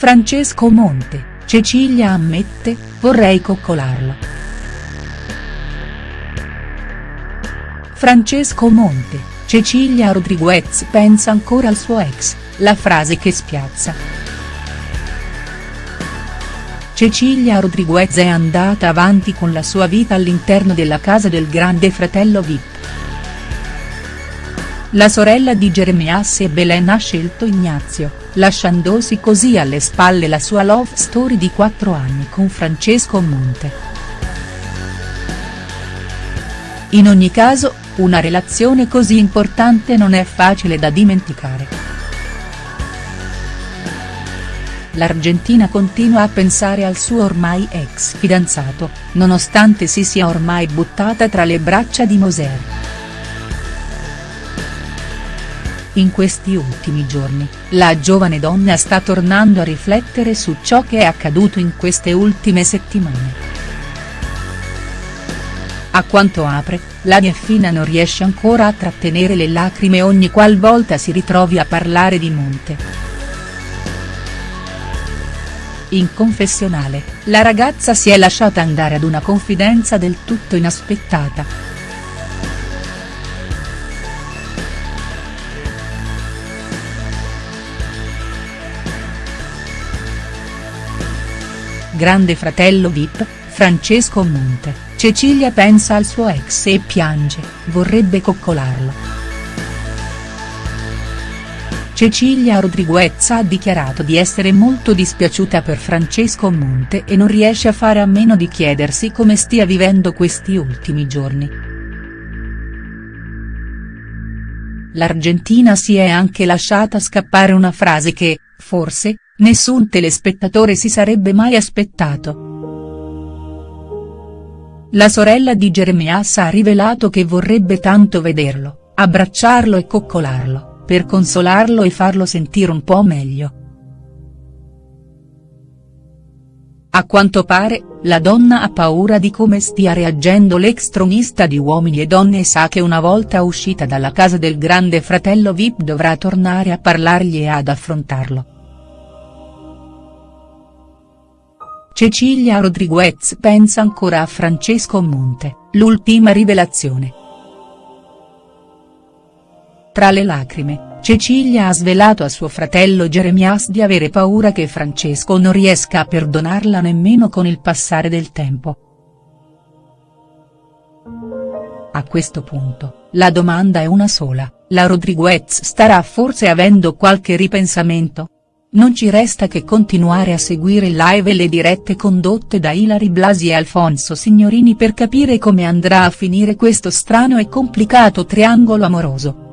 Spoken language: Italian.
Francesco Monte, Cecilia ammette, vorrei coccolarlo. Francesco Monte, Cecilia Rodriguez pensa ancora al suo ex, la frase che spiazza. Cecilia Rodriguez è andata avanti con la sua vita all'interno della casa del grande fratello Vip. La sorella di Jeremias e Belen ha scelto Ignazio, lasciandosi così alle spalle la sua love story di quattro anni con Francesco Monte. In ogni caso, una relazione così importante non è facile da dimenticare. L'Argentina continua a pensare al suo ormai ex fidanzato, nonostante si sia ormai buttata tra le braccia di Moser. In questi ultimi giorni, la giovane donna sta tornando a riflettere su ciò che è accaduto in queste ultime settimane. A quanto apre, la Nieffina non riesce ancora a trattenere le lacrime ogni qualvolta si ritrovi a parlare di Monte. In confessionale, la ragazza si è lasciata andare ad una confidenza del tutto inaspettata. Grande fratello Vip, Francesco Monte, Cecilia pensa al suo ex e piange, vorrebbe coccolarlo. Cecilia Rodriguez ha dichiarato di essere molto dispiaciuta per Francesco Monte e non riesce a fare a meno di chiedersi come stia vivendo questi ultimi giorni. L'Argentina si è anche lasciata scappare una frase che, forse, nessun telespettatore si sarebbe mai aspettato. La sorella di Jeremias ha rivelato che vorrebbe tanto vederlo, abbracciarlo e coccolarlo, per consolarlo e farlo sentire un po' meglio. A quanto pare, la donna ha paura di come stia reagendo l'ex tronista di Uomini e Donne e sa che una volta uscita dalla casa del grande fratello Vip dovrà tornare a parlargli e ad affrontarlo. Cecilia Rodriguez pensa ancora a Francesco Monte, l'ultima rivelazione. Tra le lacrime, Cecilia ha svelato a suo fratello Jeremias di avere paura che Francesco non riesca a perdonarla nemmeno con il passare del tempo. A questo punto, la domanda è una sola, la Rodriguez starà forse avendo qualche ripensamento?. Non ci resta che continuare a seguire live e le dirette condotte da Ilari Blasi e Alfonso Signorini per capire come andrà a finire questo strano e complicato triangolo amoroso.